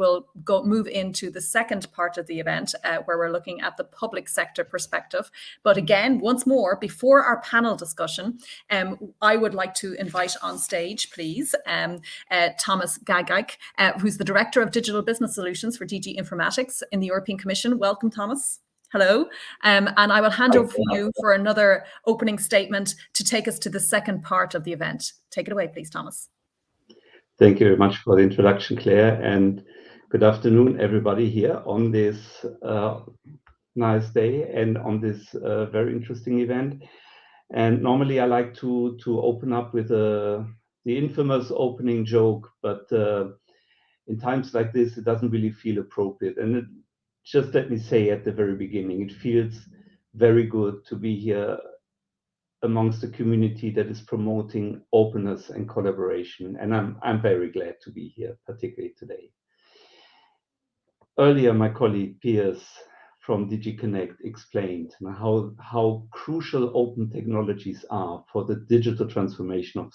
will go move into the second part of the event, uh, where we're looking at the public sector perspective. But again, once more, before our panel discussion, um, I would like to invite on stage, please, um, uh, Thomas Gageik, uh, who's the Director of Digital Business Solutions for DG Informatics in the European Commission. Welcome, Thomas. Hello. Um, and I will hand over to you for another opening statement to take us to the second part of the event. Take it away, please, Thomas. Thank you very much for the introduction, Claire, and good afternoon, everybody here on this uh, nice day and on this uh, very interesting event. And normally, I like to to open up with uh, the infamous opening joke, but in times like this, it doesn't really feel appropriate. And just let me say at the very beginning, it feels very good to be here amongst a community that is promoting openness and collaboration, and I'm, I'm very glad to be here, particularly today. Earlier, my colleague, Piers from DG Connect explained how crucial open technologies are for the digital transformation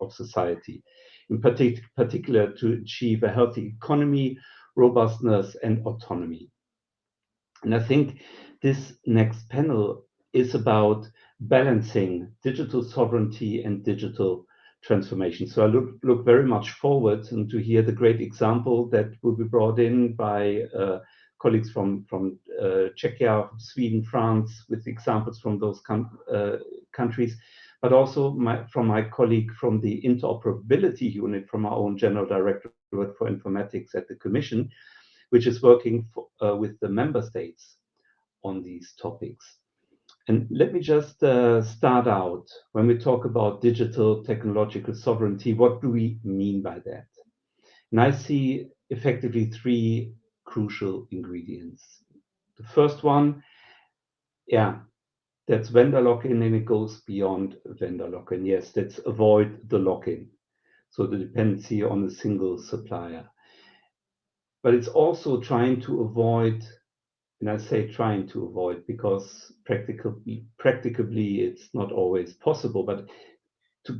of society, in particular, to achieve a healthy economy, robustness, and autonomy. And I think this next panel is about balancing digital sovereignty and digital transformation. So I look very much forward and to hear the great example that will be brought in by uh, colleagues from from uh, Czechia, Sweden, France, with examples from those uh, countries, but also from my colleague from the interoperability unit from our own General Directorate for Informatics at the Commission, which is working with the member states on these topics. And let me just uh, start out. When we talk about digital technological sovereignty, what do we mean by that? And I see effectively three crucial ingredients. The first one, yeah, that's vendor lock-in, and it goes beyond vendor lock-in. Yes, let's avoid the lock-in, so the dependency on a single supplier. But it's also trying to avoid, and I say trying to avoid because practically, practicably it's not always possible, but to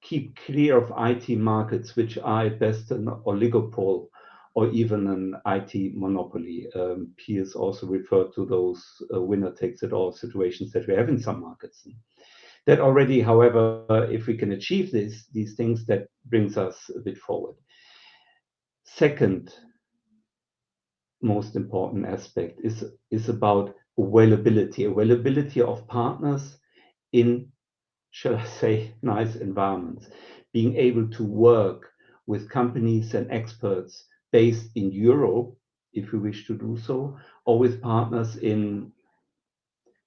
keep clear of IT markets, which are at best an oligopoly or even an IT monopoly. Um, Piers also referred to those uh, winner-takes-it-all situations that we have in some markets. That already, however, if we can achieve these these things, that brings us a bit forward. Second most important aspect is is about availability. Availability of partners in, shall I say, nice environments. Being able to work with companies and experts based in Europe, if we wish to do so, or with partners in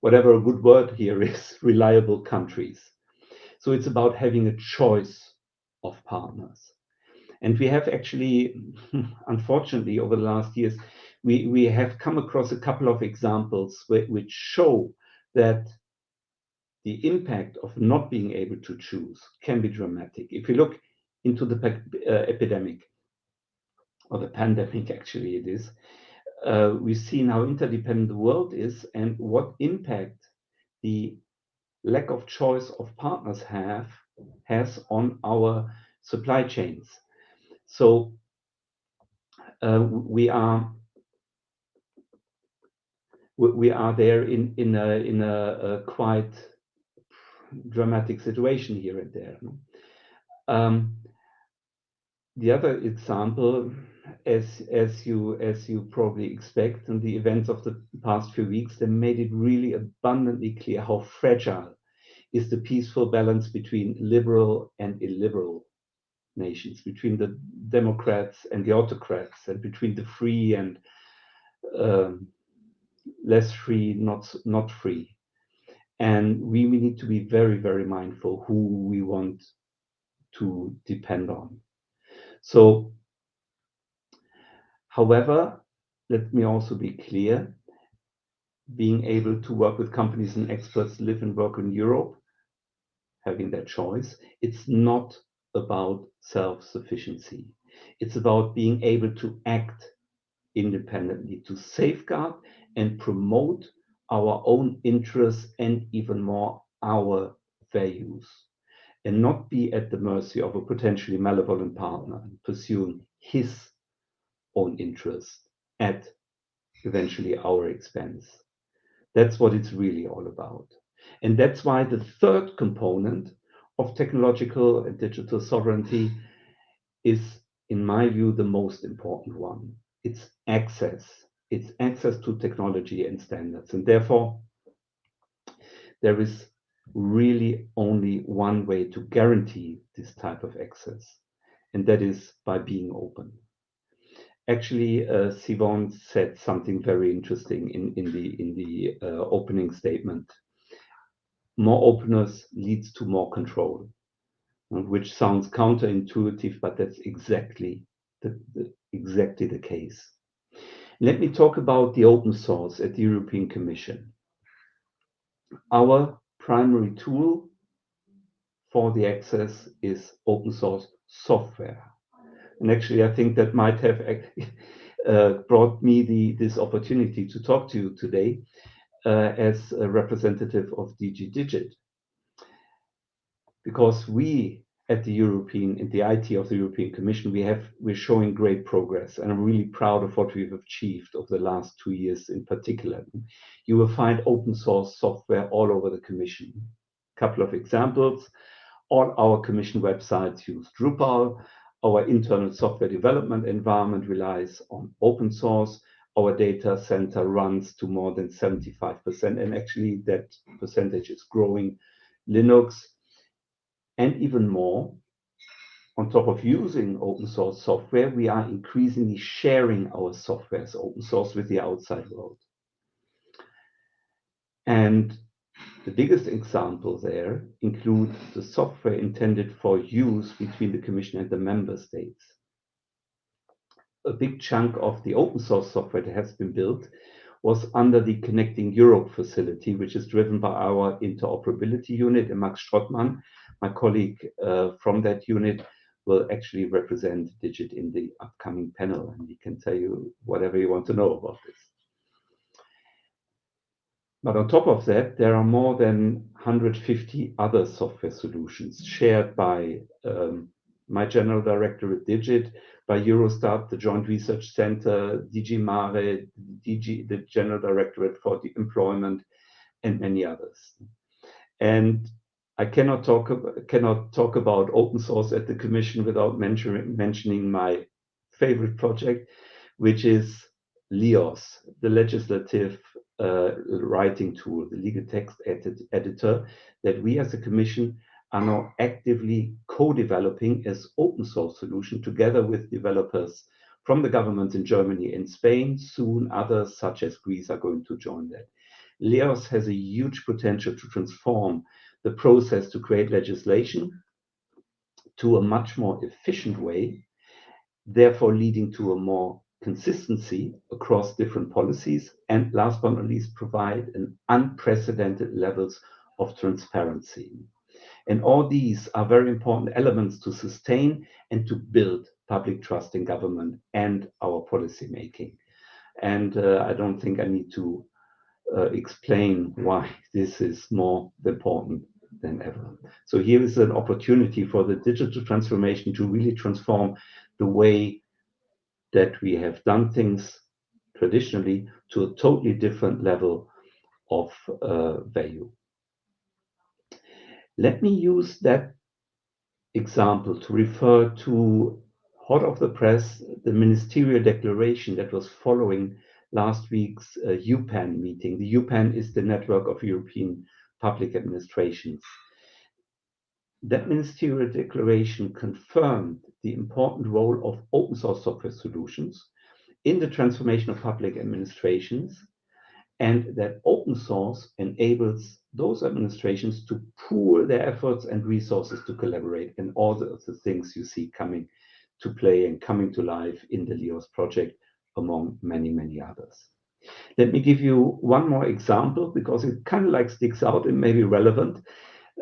whatever a good word here is, reliable countries. So it's about having a choice of partners. And we have actually, unfortunately, over the last years, we have come across a couple of examples which show that the impact of not being able to choose can be dramatic. If you look into the uh, epidemic or the pandemic, actually it is, uh, we've seen how interdependent the world is and what impact the lack of choice of partners have has on our supply chains. So uh, we are there in in a quite dramatic situation here and there. Um, the other example, as you probably expect, and the events of the past few weeks, they made it really abundantly clear how fragile is the peaceful balance between liberal and illiberal nations, between the democrats and the autocrats, and between the free and um, less free, not not free. And we need to be very very mindful who we want to depend on. So, however, let me also be clear, being able to work with companies and experts, live and work in Europe, having that choice, it's not about self-sufficiency. It's about being able to act independently, to safeguard and promote our own interests and even more, our values, and not be at the mercy of a potentially malevolent partner and pursuing his own interest at eventually our expense. That's what it's really all about. And that's why the third component of technological and digital sovereignty is, in my view, the most important one. It's access. It's access to technology and standards. And therefore, there is really only one way to guarantee this type of access, and that is by being open. Actually, uh, Siobhan said something very interesting in, in the, in the uh, opening statement. More openness leads to more control, which sounds counterintuitive, but that's exactly the, the, exactly the case. Let me talk about the open source at the European Commission. Our primary tool for the access is open source software. And actually, I think that might have uh, brought me the, this opportunity to talk to you today uh, as a representative of DG Digit. Because we at the European, in the IT of the European Commission, we have, we're showing great progress. And I'm really proud of what we've achieved over the last two years in particular. You will find open source software all over the Commission. A couple of examples. All our Commission websites use Drupal. Our internal software development environment relies on open source. Our data center runs to more than 75%, and actually that percentage is growing. Linux, and even more, on top of using open source software, we are increasingly sharing our software as open source with the outside world. And the biggest example there includes the software intended for use between the Commission and the member states. A big chunk of the open source software that has been built was under the Connecting Europe facility, which is driven by our interoperability unit, and Max Strottmann, my colleague uh, from that unit, will actually represent Digit in the upcoming panel, and he can tell you whatever you want to know about this. But on top of that, there are more than 150 other software solutions shared by um, my general director at Digit, by Eurostat, the Joint Research Center, DG Mare, DG, the General Directorate for the Employment, and many others. And I cannot talk cannot talk about open source at the Commission without mentioning mentioning my favorite project, which is LEOS, the legislative uh, writing tool, the legal text edit editor that we as a Commission are now actively co-developing as open source solution together with developers from the governments in Germany and Spain. Soon others such as Greece are going to join that. LEOS has a huge potential to transform the process to create legislation to a much more efficient way, therefore leading to a more consistency across different policies, and last but not least, provide an unprecedented levels of transparency. And all these are very important elements to sustain and to build public trust in government and our policy making. And uh, I don't think I need to uh, explain why this is more important than ever. So here is an opportunity for the digital transformation to really transform the way that we have done things traditionally to a totally different level of uh, value. Let me use that example to refer to hot off the press, the ministerial declaration that was following last week's uh, EUPAN meeting. The EUPAN is the network of European public administrations. That ministerial declaration confirmed the important role of open source software solutions in the transformation of public administrations and that open source enables those administrations to pool their efforts and resources to collaborate and all the, the things you see coming to play and coming to life in the LEOS project among many, many others. Let me give you one more example because it kind of like sticks out and may be relevant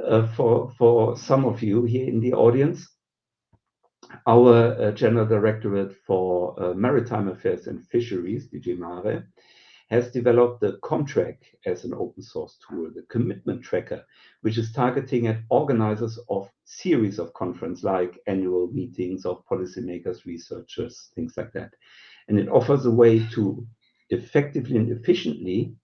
uh, for, for some of you here in the audience. Our uh, General Directorate for uh, Maritime Affairs and Fisheries, DG Mare, has developed the Comtrack as an open source tool, the commitment tracker, which is targeting at organizers of series of conference like annual meetings of policymakers, researchers, things like that. and it offers a way to effectively and efficiently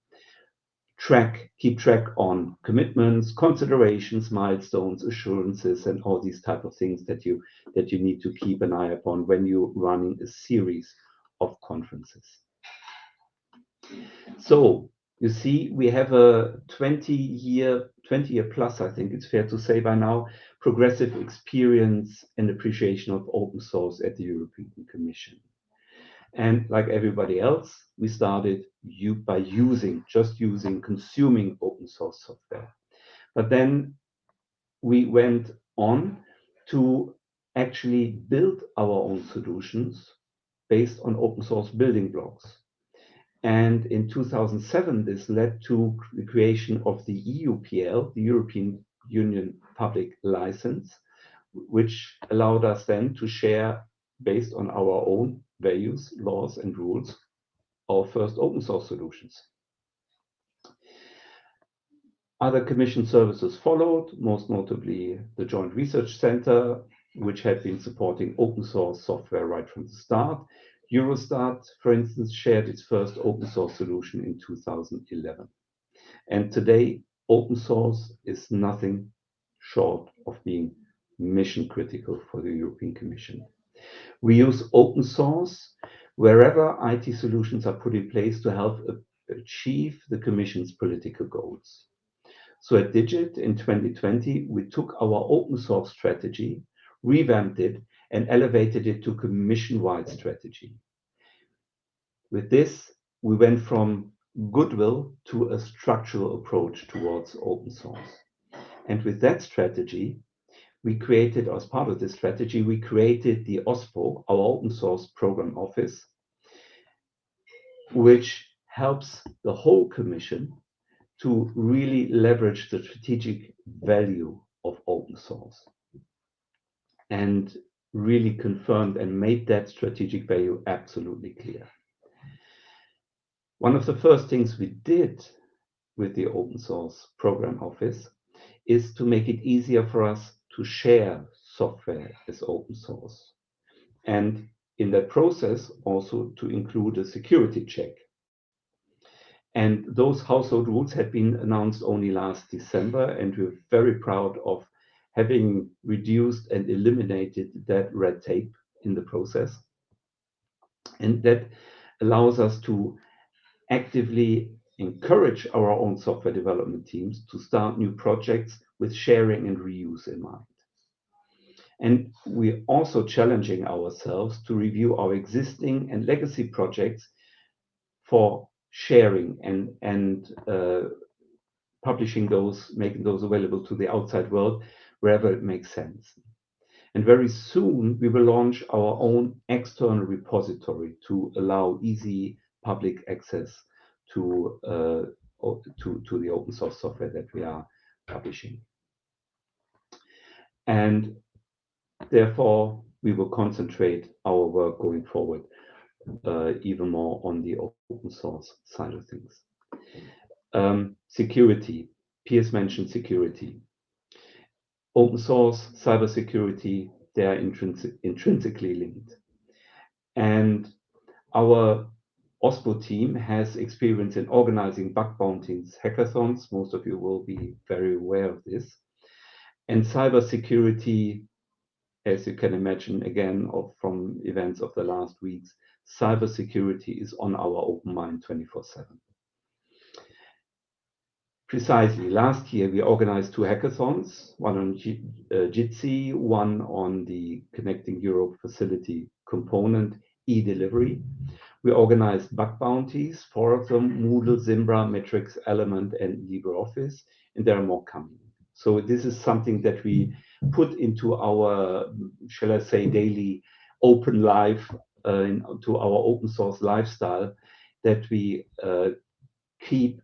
track, keep track on commitments, considerations, milestones, assurances, and all these type of things that you that you need to keep an eye upon when you're running a series of conferences. So you see, we have a 20-year 20 year plus, I think it's fair to say by now, progressive experience and appreciation of open source at the European Commission. And like everybody else, we started by using, just using, consuming open source software. But then we went on to actually build our own solutions based on open source building blocks. And in 2007, this led to the creation of the EUPL, the European Union Public License, which allowed us then to share, based on our own values, laws, and rules, our first open source solutions. Other commission services followed, most notably the Joint Research Centre, which had been supporting open source software right from the start. Eurostat, for instance, shared its first open source solution in 2011. And Today, open source is nothing short of being mission-critical for the European Commission. We use open source wherever IT solutions are put in place to help achieve the Commission's political goals. So at DIGIT in 2020, we took our open source strategy, revamped it, and elevated it to commission-wide strategy. With this, we went from goodwill to a structural approach towards open source. And with that strategy, as part of this strategy, we created the OSPO, our Open Source Program Office, which helps the whole Commission to really leverage the strategic value of open source and really confirmed and made that strategic value absolutely clear. One of the first things we did with the Open Source Program Office is to make it easier for us to share software as open source, and in that process, also to include a security check. And those household rules had been announced only last December, and we're very proud of having reduced and eliminated that red tape in the process. And that allows us to actively encourage our own software development teams to start new projects with sharing and reuse in mind. And we're also challenging ourselves to review our existing and legacy projects for sharing and uh, publishing those, making those available to the outside world wherever it makes sense. And very soon, we will launch our own external repository to allow easy public access to uh, the open source software that we are publishing. Therefore, we will concentrate our work going forward uh, even more on the open source side of things. Um, security. Piers mentioned security. Open source, cybersecurity, they are intrinsically linked. And our OSPO team has experience in organizing bug bounties, hackathons. Most of you will be very aware of this. And cybersecurity, as you can imagine, again, from events of the last weeks, cybersecurity is on our open mind 24/7. Precisely, last year, we organized two hackathons, one on uh, Jitsi, one on the Connecting Europe Facility component, e-delivery. We organized bug bounties, four of them, Moodle, Zimbra, Matrix, Element, and LibreOffice, and there are more coming. So this is something that we put into our, shall I say, daily open life, uh, to our open source lifestyle, that we uh, keep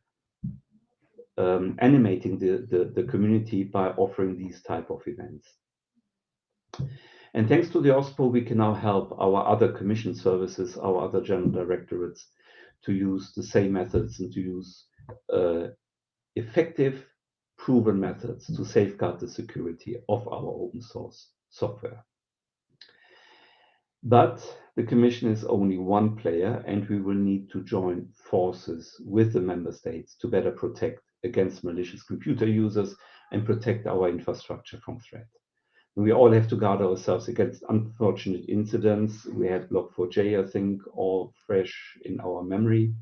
um, animating the the community by offering these type of events. And thanks to the OSPO, we can now help our other commission services, our other general directorates, to use the same methods and to use uh, effective, proven methods to mm-hmm. safeguard the security of our open source software. But the Commission is only one player, and we will need to join forces with the member states to better protect against malicious computer users and protect our infrastructure from threat. We all have to guard ourselves against unfortunate incidents. We had Log4j, I think, all fresh in our memory,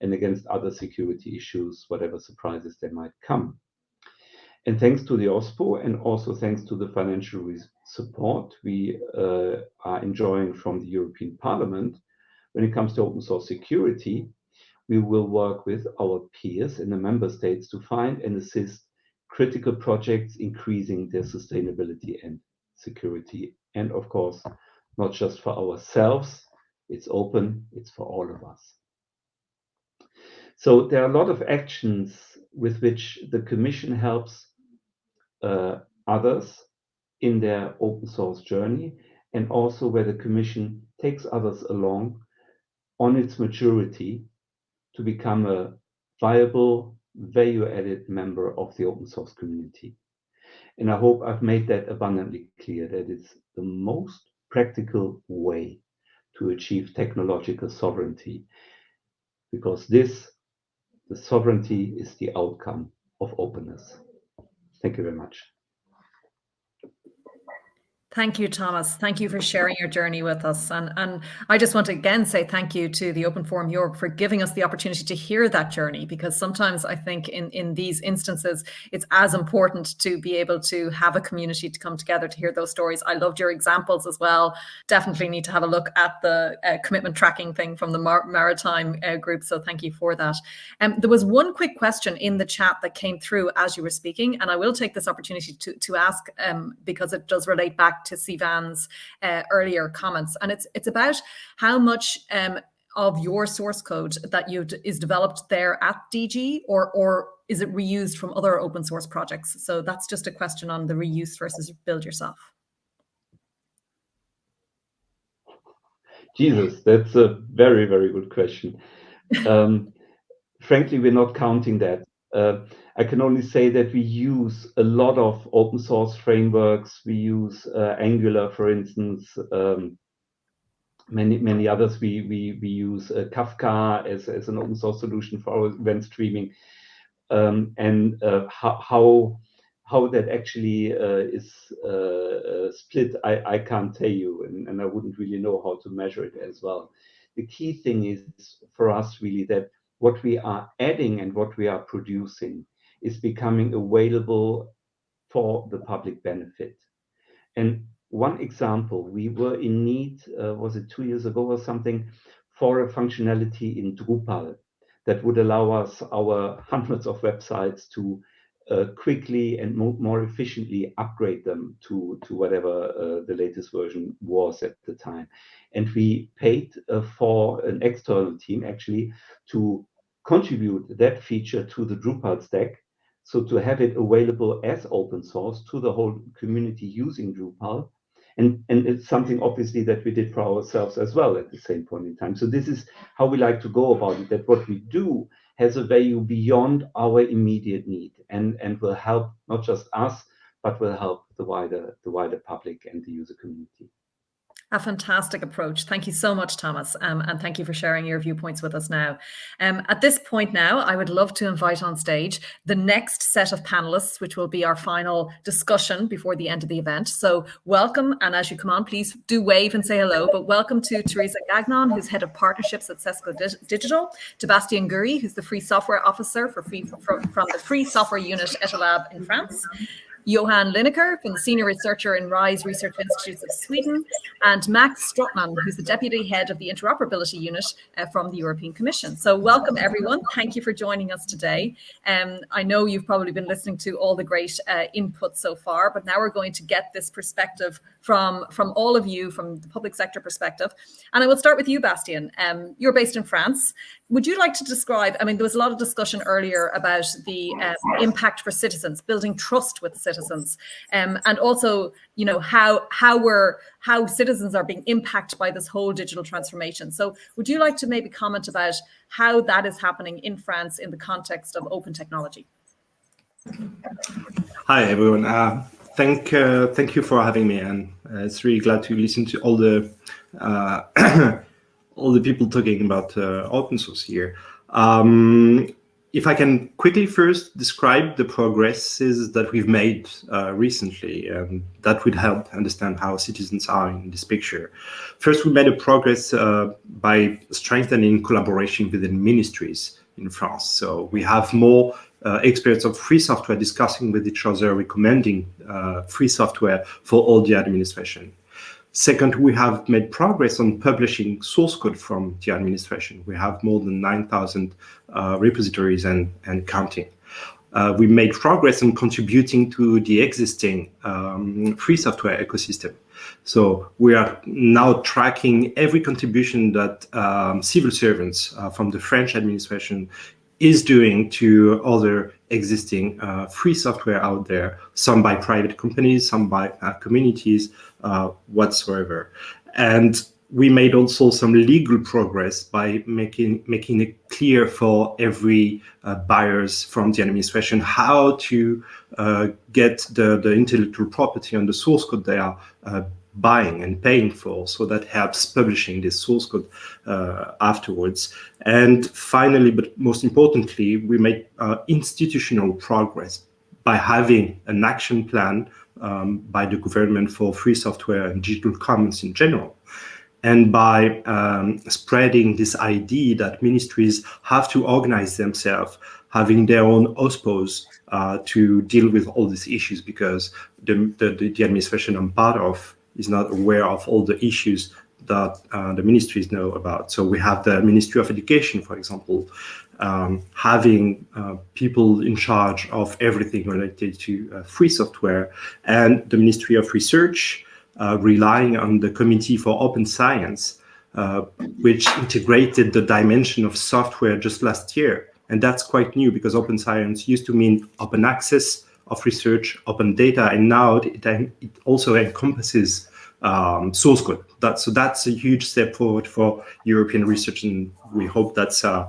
and against other security issues, whatever surprises they might come. And thanks to the OSPO and also thanks to the financial support we uh, are enjoying from the European Parliament, when it comes to open source security, we will work with our peers in the member states to find and assist critical projects increasing their sustainability and security. And of course, not just for ourselves, it's open, it's for all of us. So there are a lot of actions with which the Commission helps Uh, others in their open source journey, and also where the Commission takes others along on its maturity to become a viable, value-added member of the open source community. And I hope I've made that abundantly clear that it's the most practical way to achieve technological sovereignty, because this, the sovereignty, is the outcome of openness. Thank you very much. Thank you, Thomas. Thank you for sharing your journey with us. And, and I just want to again say thank you to the Open Forum Europe for giving us the opportunity to hear that journey, because sometimes I think in, in these instances, it's as important to be able to have a community to come together to hear those stories. I loved your examples as well. Definitely need to have a look at the uh, commitment tracking thing from the Mar Maritime uh, group. So thank you for that. Um, there was one quick question in the chat that came through as you were speaking, and I will take this opportunity to, to ask um, because it does relate back to Sivan's uh, earlier comments, and it's it's about how much um, of your source code that you is developed there at DG, or or is it reused from other open source projects? So that's just a question on the reuse versus build yourself. Jesus, that's a very, very good question. Um, frankly, we're not counting that. Uh, I can only say that we use a lot of open source frameworks. We use uh, Angular, for instance, um, many many others. We we we use uh, Kafka as as an open source solution for our event streaming, um, and how how how that actually uh, is uh, split, I I can't tell you, and, and I wouldn't really know how to measure it as well. The key thing is for us really that what we are adding and what we are producing is becoming available for the public benefit. And one example, we were in need, uh, was it two years ago or something, for a functionality in Drupal that would allow us, our hundreds of websites, to uh, quickly and mo more efficiently upgrade them to, to whatever uh, the latest version was at the time. And we paid uh, for an external team actually to contribute that feature to the Drupal stack. So to have it available as open source to the whole community using Drupal. And, and it's something obviously that we did for ourselves as well at the same point in time. So this is how we like to go about it, that what we do has a value beyond our immediate need and, and will help not just us, but will help the wider, the wider public and the user community. A fantastic approach. Thank you so much, Thomas. Um, and thank you for sharing your viewpoints with us now. Um, at this point now, I would love to invite on stage the next set of panelists, which will be our final discussion before the end of the event. So welcome. And as you come on, please do wave and say hello. But welcome to Teresa Gagnon, who's head of partnerships at Cisco Digital, to Bastien Guerry, who's the free software officer for free, from, from the free software unit Etalab in France, Johan Linåker from the Senior Researcher in RISE Research Institutes of Sweden, and Max Strothmann, who's the Deputy Head of the Interoperability Unit uh, from the European Commission. So welcome everyone. Thank you for joining us today. Um, I know you've probably been listening to all the great uh, input so far, but now we're going to get this perspective from, from all of you, from the public sector perspective. And I will start with you, Bastien. Um, you're based in France. Would you like to describe, I mean, there was a lot of discussion earlier about the um, impact for citizens, building trust with citizens, um, and also, you know, how how we're how citizens are being impacted by this whole digital transformation. So would you like to maybe comment about how that is happening in France in the context of open technology? Hi, everyone. Uh, thank uh, thank you for having me, and uh, it's really glad to listen to all the uh, all the people talking about uh, open source here. Um, if I can quickly first describe the progresses that we've made uh, recently, um, that would help understand how citizens are in this picture. First, we made a progress uh, by strengthening collaboration within ministries in France. So we have more uh, experts of free software discussing with each other, recommending uh, free software for all the administration. Second, we have made progress on publishing source code from the administration. We have more than 9,000 uh, repositories and, and counting. Uh, we made progress in contributing to the existing um, free software ecosystem. So we are now tracking every contribution that um, civil servants uh, from the French administration is doing to other existing uh, free software out there, some by private companies, some by uh, communities, uh, whatsoever. And we made also some legal progress by making making it clear for every uh, buyers from the administration how to uh, get the, the intellectual property on the source code they are uh, buying and paying for. So that helps publishing this source code uh, afterwards. And finally, but most importantly, we made uh, institutional progress by having an action plan um, by the government for free software and digital commons in general. And by um, spreading this idea that ministries have to organize themselves, having their own OSPOs uh, to deal with all these issues because the, the, the administration I'm part of is not aware of all the issues that uh, the ministries know about. So we have the Ministry of Education, for example, um, having uh, people in charge of everything related to uh, free software, and the Ministry of Research uh, relying on the Committee for Open Science, uh, which integrated the dimension of software just last year. And that's quite new because open science used to mean open access, of research, open data, and now it, it also encompasses um, source code. That, so that's a huge step forward for European research, and we hope that's uh,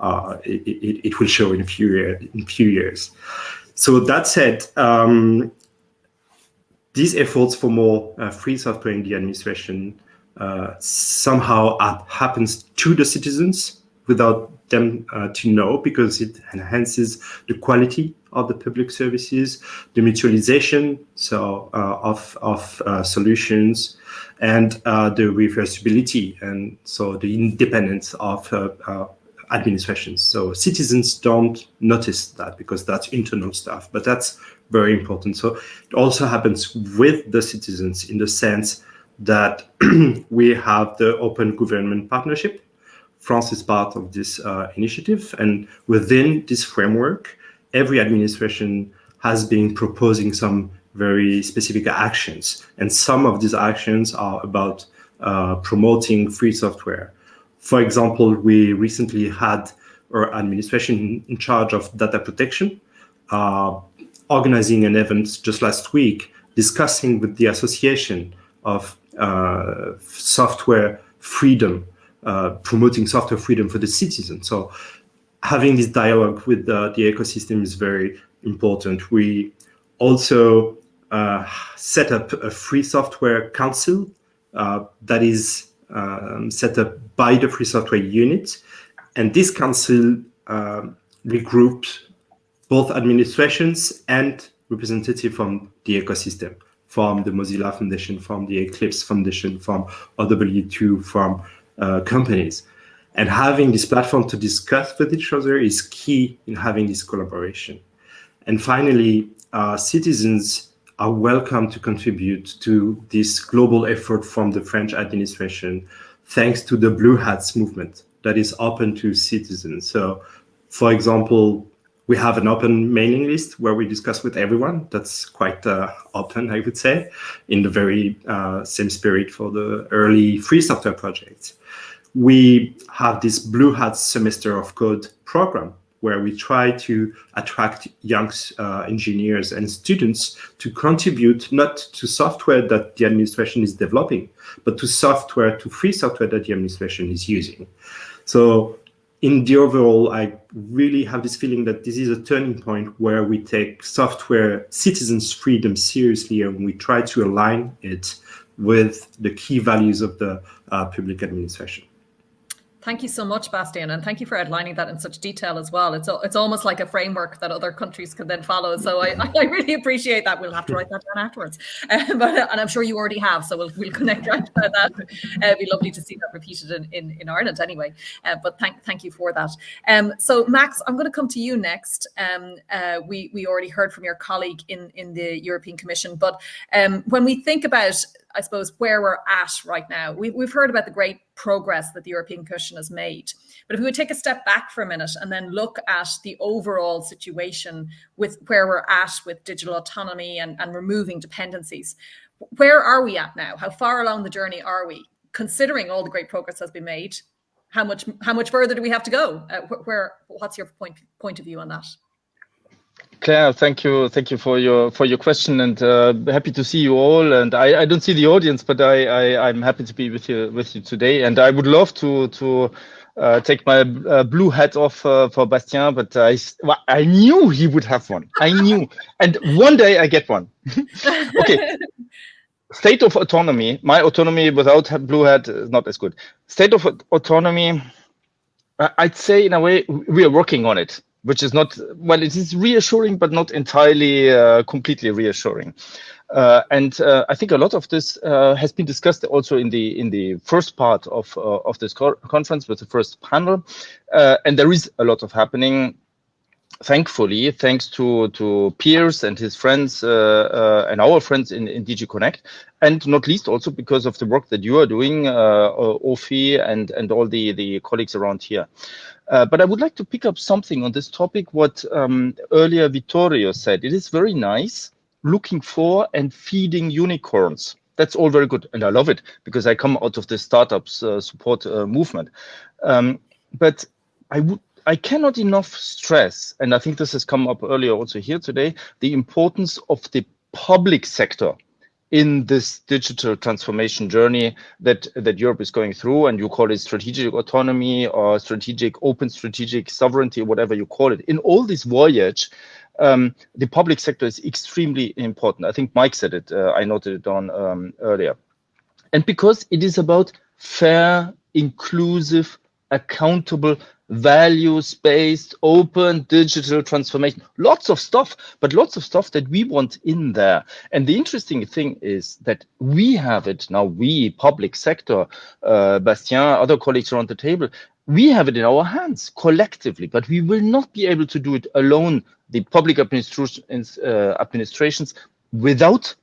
uh, it, it, it, will show in a few year, in few years. So that said, um, these efforts for more uh, free software in the administration uh, somehow happens to the citizens without them uh, to know because it enhances the quality of the public services, the mutualization so uh, of, of uh, solutions, and uh, the reversibility, and so the independence of uh, uh, administrations. So citizens don't notice that because that's internal stuff, but that's very important. So it also happens with the citizens in the sense that we have the open government partnership. France is part of this uh, initiative, and within this framework, every administration has been proposing some very specific actions. And some of these actions are about uh, promoting free software. For example, we recently had our administration in charge of data protection, uh, organizing an event just last week, discussing with the association of uh, software freedom, uh, promoting software freedom for the citizen. So having this dialogue with the, the ecosystem is very important. We also uh, set up a free software council uh, that is um, set up by the free software unit. And this council uh, regroups both administrations and representatives from the ecosystem, from the Mozilla Foundation, from the Eclipse Foundation, from OW2, from uh, companies. And having this platform to discuss with each other is key in having this collaboration. And finally, uh, citizens are welcome to contribute to this global effort from the French administration, thanks to the Blue Hats movement that is open to citizens. So, for example, we have an open mailing list where we discuss with everyone. That's quite uh, open, I would say, in the very uh, same spirit for the early free software projects we have this Blue Hat Semester of Code program where we try to attract young uh, engineers and students to contribute not to software that the administration is developing, but to software, to free software that the administration is using. So in the overall, I really have this feeling that this is a turning point where we take software citizens' freedom seriously and we try to align it with the key values of the uh, public administration. Thank you so much, Bastien, and thank you for outlining that in such detail as well. It's it's almost like a framework that other countries can then follow. So I, I really appreciate that. We'll have to write that down afterwards, uh, but and I'm sure you already have. So we'll, we'll connect right to that. Uh, it'd be lovely to see that repeated in, in, in Ireland anyway. Uh, but thank thank you for that. Um, so Max, I'm going to come to you next. Um, uh, we we already heard from your colleague in in the European Commission, but um, when we think about I suppose, where we're at right now. We, we've heard about the great progress that the European Commission has made. But if we would take a step back for a minute and then look at the overall situation with where we're at with digital autonomy and, and removing dependencies, where are we at now? How far along the journey are we? Considering all the great progress has been made, how much how much further do we have to go? Uh, where what's your point point of view on that? Claire, thank you, thank you for your for your question, and uh, happy to see you all. And I, I don't see the audience, but I, I am happy to be with you with you today. And I would love to to uh, take my uh, blue hat off uh, for Bastien, but I well, I knew he would have one. I knew, and one day I get one. okay. State of autonomy. My autonomy without blue hat is not as good. State of autonomy. I'd say in a way we are working on it which is not well it is reassuring but not entirely uh, completely reassuring uh, and uh, I think a lot of this uh, has been discussed also in the in the first part of uh, of this co conference with the first panel uh, and there is a lot of happening thankfully, thanks to to Piers and his friends and our friends in, in DG Connect, and not least also because of the work that you are doing, uh, Ofi and and all the the colleagues around here. Uh, but I would like to pick up something on this topic, what um, earlier Vittorio said. It is very nice looking for and feeding unicorns. That's all very good. And I love it because I come out of the startups uh, support uh, movement. Um, but I would I cannot enough stress, and I think this has come up earlier also here today, the importance of the public sector in this digital transformation journey that that Europe is going through, and you call it strategic autonomy or strategic open strategic sovereignty, whatever you call it. In all this voyage, um, the public sector is extremely important. I think Mike said it. Uh, I noted it on um, earlier, and because it is about fair, inclusive, accountable values-based, open digital transformation. Lots of stuff, but lots of stuff that we want in there. And the interesting thing is that we have it now, we, public sector, uh, Bastien, other colleagues around the table, we have it in our hands collectively, but we will not be able to do it alone, the public administrations, uh, administrations without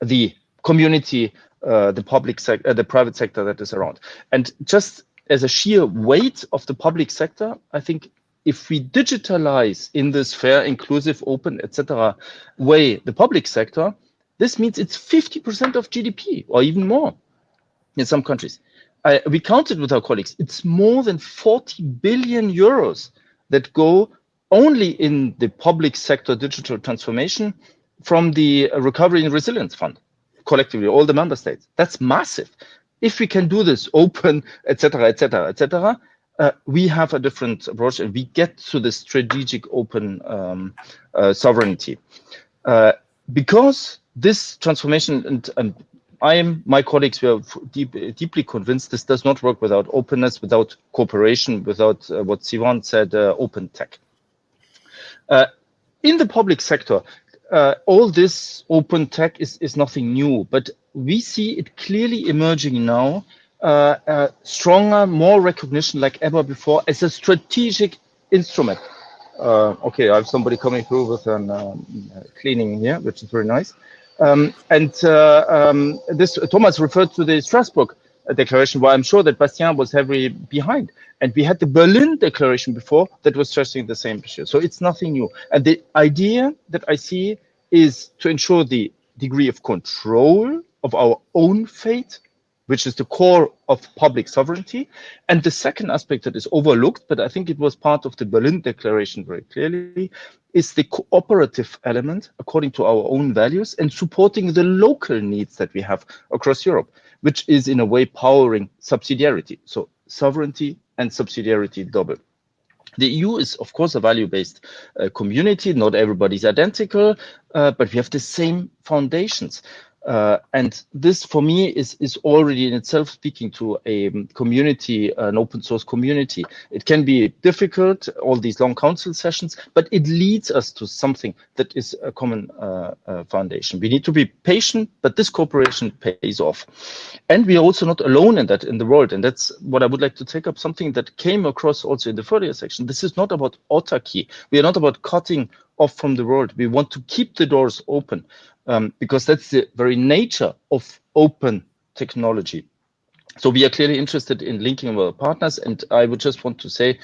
the community, uh, the public sector, uh, the private sector that is around. And just as a sheer weight of the public sector, I think if we digitalize in this fair, inclusive, open, etc. way the public sector, this means it's 50% of GDP or even more in some countries. I, we counted with our colleagues, it's more than 40 billion euros that go only in the public sector digital transformation from the Recovery and Resilience Fund, collectively, all the member states. That's massive if we can do this open, etc., etc., etc., we have a different approach and we get to the strategic open um, uh, sovereignty. Uh, because this transformation, and, and, I am, my colleagues, we are deep, deeply convinced this does not work without openness, without cooperation, without uh, what Sivan said, uh, open tech. Uh, in the public sector, uh, all this open tech is, is nothing new, but we see it clearly emerging now, uh, uh, stronger, more recognition like ever before as a strategic instrument. Uh, okay, I have somebody coming through with an um, cleaning here, which is very nice. Um, and uh, um, this Thomas referred to the Strasbourg declaration, where I'm sure that Bastien was heavily behind. And we had the Berlin declaration before that was stressing the same issue. So it's nothing new. And the idea that I see is to ensure the degree of control of our own fate, which is the core of public sovereignty. And the second aspect that is overlooked, but I think it was part of the Berlin Declaration very clearly, is the cooperative element according to our own values and supporting the local needs that we have across Europe, which is in a way powering subsidiarity. So sovereignty and subsidiarity double. The EU is, of course, a value-based uh, community. Not everybody's identical, uh, but we have the same foundations. Uh, and this for me is, is already in itself speaking to a um, community, an open source community. It can be difficult, all these long council sessions, but it leads us to something that is a common uh, uh, foundation. We need to be patient, but this cooperation pays off. And we are also not alone in that in the world. And that's what I would like to take up something that came across also in the further section. This is not about autarky. We are not about cutting off from the world. We want to keep the doors open um, because that's the very nature of open technology. So we are clearly interested in linking with our partners. And I would just want to say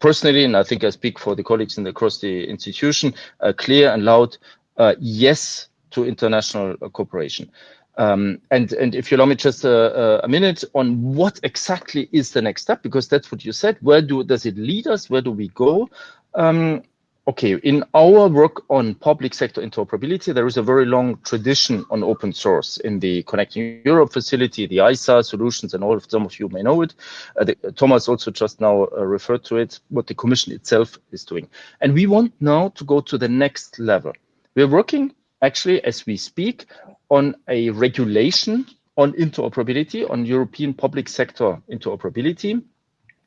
personally, and I think I speak for the colleagues in the, across the institution, uh, clear and loud uh, yes to international uh, cooperation. Um, and, and if you allow me just a, a, minute on what exactly is the next step, because that's what you said. Where do does it lead us? Where do we go? Um, okay, in our work on public sector interoperability, there is a very long tradition on open source in the Connecting Europe facility, the ISA solutions, and all of some of you may know it. Uh, the, Thomas also just now uh, referred to it, what the Commission itself is doing. And we want now to go to the next level. We're working actually as we speak on a regulation on interoperability, on European public sector interoperability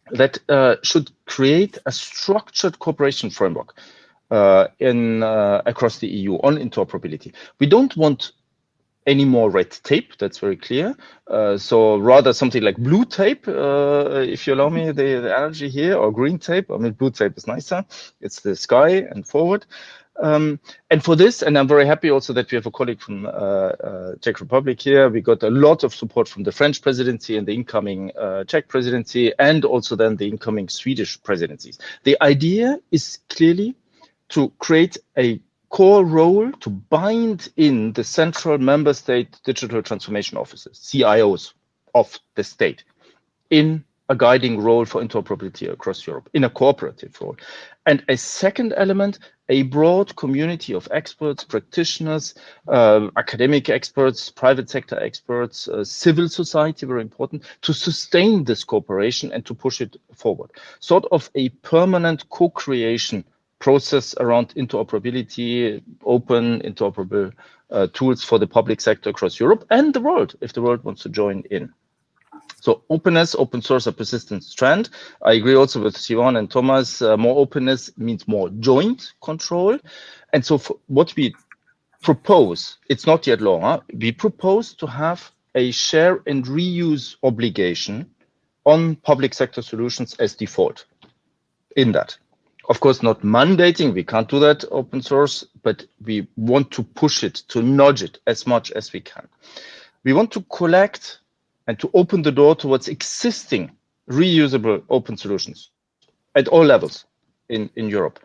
that uh, should create a structured cooperation framework uh, in uh, across the EU on interoperability. We don't want any more red tape. That's very clear. Uh, so rather something like blue tape, uh, if you allow me the, the analogy here, or green tape. I mean, blue tape is nicer. It's the sky and forward. Um, and for this, and I'm very happy also that we have a colleague from uh, uh, Czech Republic here. We got a lot of support from the French presidency and the incoming uh, Czech presidency, and also then the incoming Swedish presidencies. The idea is clearly to create a core role to bind in the central member state digital transformation offices, CIOs of the state, in a guiding role for interoperability across Europe, in a cooperative role. And a second element, a broad community of experts, practitioners, uh, academic experts, private sector experts, uh, civil society, very important, to sustain this cooperation and to push it forward. Sort of a permanent co-creation process around interoperability, open interoperable uh, tools for the public sector across Europe and the world, if the world wants to join in. So openness, open source, a persistent trend. I agree also with Sivan and Thomas. Uh, more openness means more joint control. And so what we propose, it's not yet law, huh? we propose to have a share and reuse obligation on public sector solutions as default in that. Of course, not mandating, we can't do that open source, but we want to push it, to nudge it as much as we can. We want to collect and to open the door towards existing reusable open solutions at all levels in, in Europe.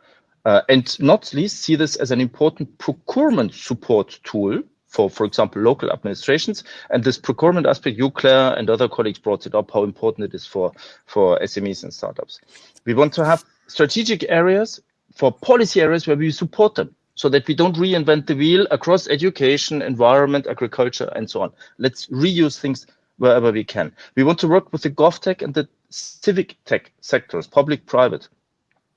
Uh, and not least see this as an important procurement support tool for, for example, local administrations. And this procurement aspect, you, Claire, and other colleagues brought it up, how important it is for, for SMEs and startups. We want to have strategic areas for policy areas where we support them so that we don't reinvent the wheel across education, environment, agriculture, and so on. Let's reuse things wherever we can. We want to work with the GovTech and the civic tech sectors, public, private.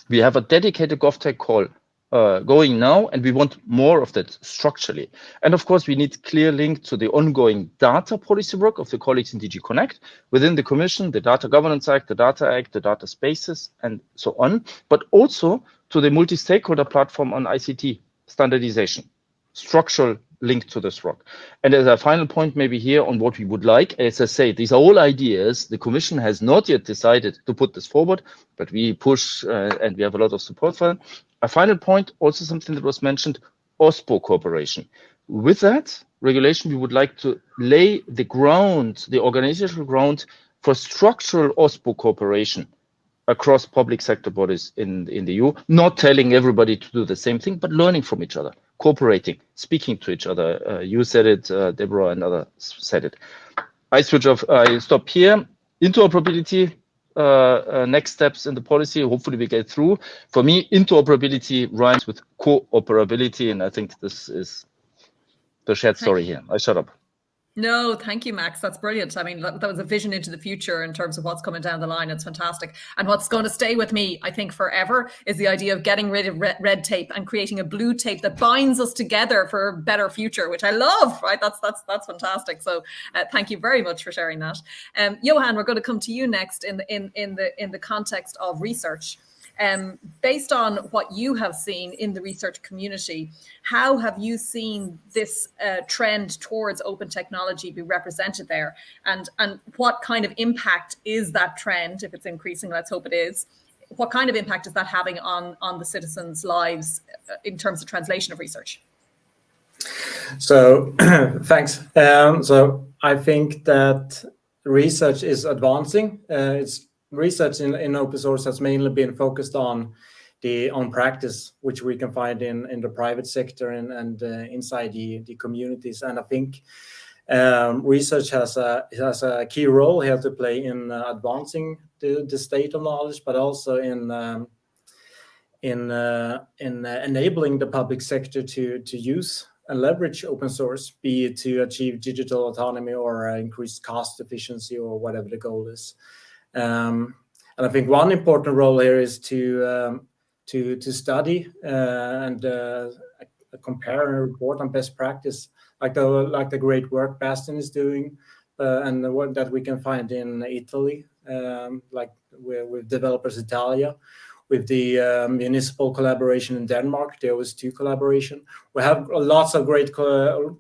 We have a dedicated GovTech call uh, going now, and we want more of that structurally. And of course, we need clear link to the ongoing data policy work of the colleagues in DG Connect within the Commission, the Data Governance Act, the Data Act, the Data Spaces, and so on, but also to the multi-stakeholder platform on ICT standardization, structural link to this rock. And as a final point, maybe here on what we would like, as I say, these are all ideas. The Commission has not yet decided to put this forward, but we push uh, and we have a lot of support for it. A final point, also something that was mentioned, OSPO cooperation. With that regulation, we would like to lay the ground, the organizational ground for structural OSPO cooperation across public sector bodies in, in the EU, not telling everybody to do the same thing, but learning from each other, cooperating, speaking to each other. Uh, you said it, uh, Deborah and others said it. I switch off, I stop here. Interoperability, uh, uh, next steps in the policy, hopefully we get through. For me, interoperability rhymes with cooperability, and I think this is the shared story here. I shut up. No, thank you, Max. That's brilliant. I mean, that, that, was a vision into the future in terms of what's coming down the line. It's fantastic. And what's going to stay with me, I think, forever is the idea of getting rid of red, red tape and creating a blue tape that binds us together for a better future, which I love. Right? That's that's that's fantastic. So, uh, thank you very much for sharing that. Um, Johan, we're going to come to you next in the in in the in the context of research. Um, based on what you have seen in the research community, how have you seen this uh, trend towards open technology be represented there? And, and what kind of impact is that trend, if it's increasing, let's hope it is, what kind of impact is that having on, on the citizens' lives uh, in terms of translation of research? So thanks. Um, so I think that research is advancing. Uh, it's research in, in open source has mainly been focused on the on practice, which we can find in, in the private sector and, and uh, inside the, the communities. And I think um, research has a has a key role here to play in uh, advancing the, the state of knowledge, but also in um, in uh, in uh, enabling the public sector to to use and leverage open source, be it to achieve digital autonomy or uh, increase cost efficiency or whatever the goal is. Um, and I think one important role here is to um, to to study uh, and uh, compare and report on best practice, like the like the great work Bastien is doing, uh, and the work that we can find in Italy, um, like with, Developers Italia, with the municipal collaboration in Denmark, the OS2 collaboration. We have lots of great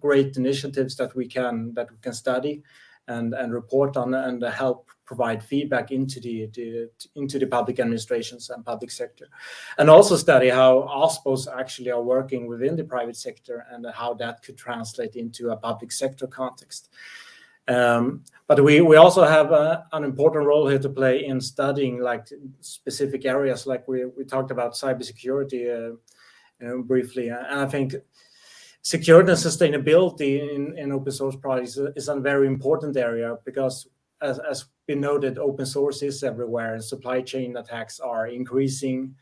great initiatives that we can that we can study and and report on and help provide feedback into the, the, into the public administrations and public sector, and also study how OSPOs actually are working within the private sector and how that could translate into a public sector context. Um, but we, we also have a, an important role here to play in studying like specific areas, like we, we talked about cybersecurity uh, know, briefly, and I think security and sustainability in, in open source projects is a very important area because as, as been noted, open source is everywhere and supply chain attacks are increasing.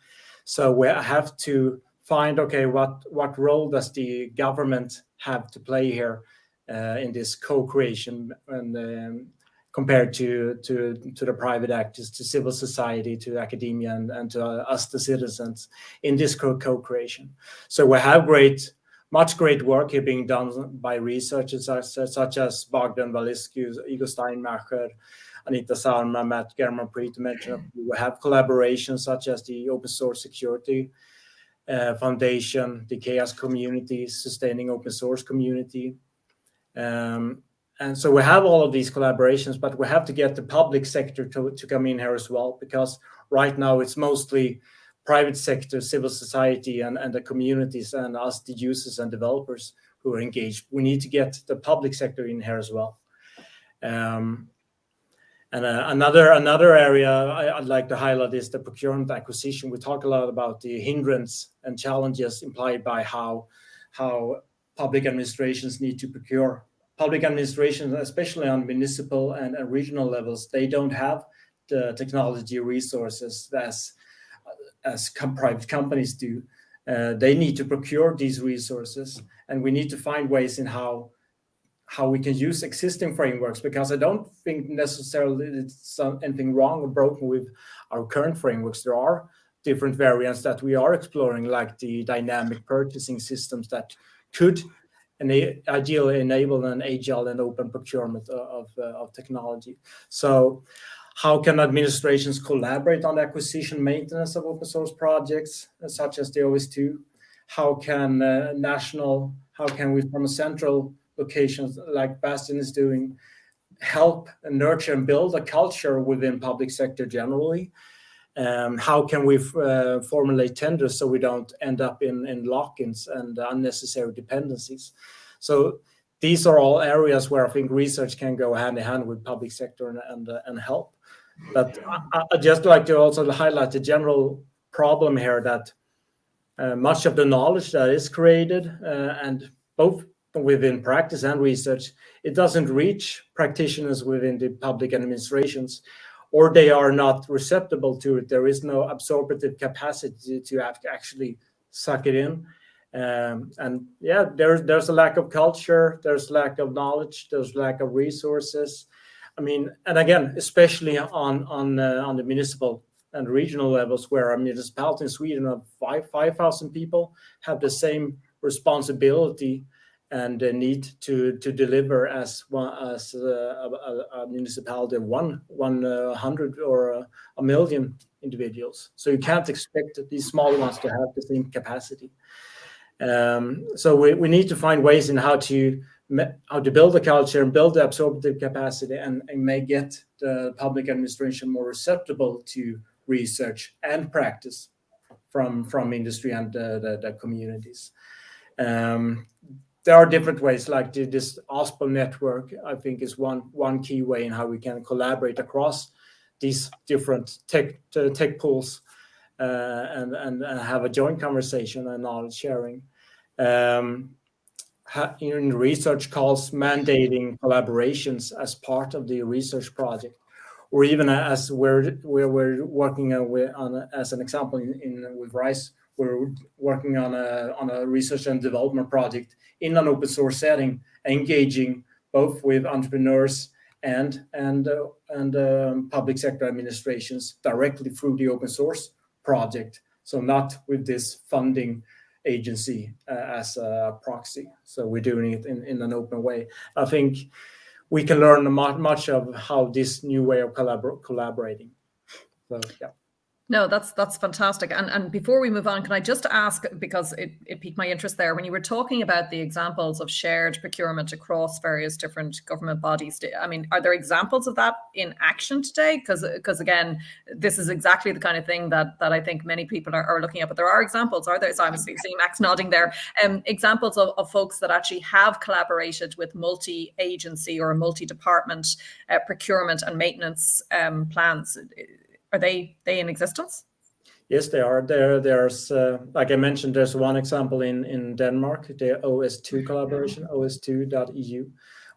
So we have to find, okay, what, what role does the government have to play here uh, in this co-creation and um, compared to, to, to the private actors, to civil society, to academia, and, and to us, the citizens, in this co-creation. So we have great much great work here being done by researchers such, as Bogdan Vasilescu, Igor Steinmacher, Anita Sarma, Matt Germonprez to mention. We have collaborations such as the Open Source Security uh, Foundation, the CHAOSS community, Sustaining Open Source community. Um, and so we have all of these collaborations, but we have to get the public sector to, to come in here as well, because right now it's mostly private sector, civil society, and, and the communities, and us, the users and developers who are engaged. We need to get the public sector in here as well. Um, and uh, another another area I, would like to highlight is the procurement acquisition. We talk a lot about the hindrance and challenges implied by how how public administrations need to procure. Public administrations, especially on municipal and, and regional levels, they don't have the technology resources as as com private companies do. Uh, they need to procure these resources, and we need to find ways in how how we can use existing frameworks because I don't think necessarily it's anything wrong or broken with our current frameworks. There are different variants that we are exploring, like the dynamic purchasing systems that could ena ideally enable an agile and open procurement of, of, uh, of technology. So how can administrations collaborate on the acquisition maintenance of open source projects, uh, such as the OS2? How can uh, national, how can we from a central locations like Bastien is doing, help and nurture and build a culture within public sector generally? Um, how can we uh, formulate tenders so we don't end up in, in lock-ins and unnecessary dependencies? So these are all areas where I think research can go hand in hand with public sector and, and, uh, and help. But I, I just like to also highlight the general problem here that uh, much of the knowledge that is created uh, and both within practice and research, it doesn't reach practitioners within the public administrations or they are not receptible to it. There is no absorptive capacity to actually suck it in. Um, and yeah, there's there's a lack of culture, there's lack of knowledge, there's lack of resources. I mean, and again, especially on on uh, on the municipal and regional levels, where a municipality in Sweden of five five thousand people have the same responsibility and uh, need to to deliver as one as uh, a, a, municipality of one one uh, hundred or a, a, million individuals. So you can't expect these smaller ones to have the same capacity. Um, so we, we need to find ways in how to how to build a culture and build the absorptive capacity and, and may get the public administration more receptible to research and practice from from industry and uh, the, the communities. Um, there are different ways, like the, this OSPO network, I think is one one key way in how we can collaborate across these different tech tech pools uh, and, and, and have a joint conversation and knowledge sharing. Um, in research calls mandating collaborations as part of the research project or even as we're we're, we're working with, on as an example in, in with RISE we're working on a on a research and development project in an open source setting engaging both with entrepreneurs and and uh, and um, public sector administrations directly through the open source project. So not with this funding agency uh, as a proxy. So we're doing it in, in an open way. I think we can learn much of how this new way of collabor collaborating. So yeah. No, that's that's fantastic. And and before we move on, can I just ask because it, it piqued my interest there when you were talking about the examples of shared procurement across various different government bodies. I mean, are there examples of that in action today? Because because again, this is exactly the kind of thing that that I think many people are, are looking at. But there are examples, are there? So I'm seeing Max nodding there. Um, examples of, of folks that actually have collaborated with multi-agency or multi-department uh, procurement and maintenance um, plans are they they in existence? Yes, they are. There, there's uh, like I mentioned, there's one example in in Denmark, the OS2 collaboration, OS2.eu.